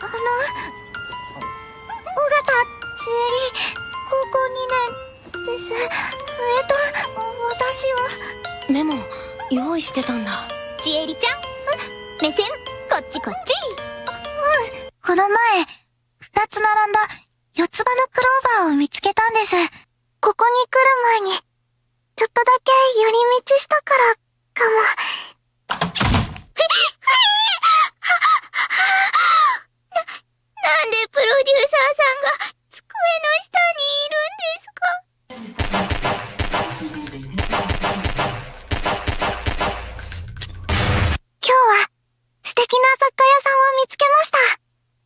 あの、尾形千恵里、高校2年です。えっと、私は。メモ用意してた。んだちえりちゃん目線こっちこっちうんこの前、二つ並んだ四つ葉のクローバーを見つけた。んです。ここに来る前に、ちょっとだけ寄り道したから、かも。なんでプロデューサーさんが机の下にいるんですか？今日は、素敵な雑貨屋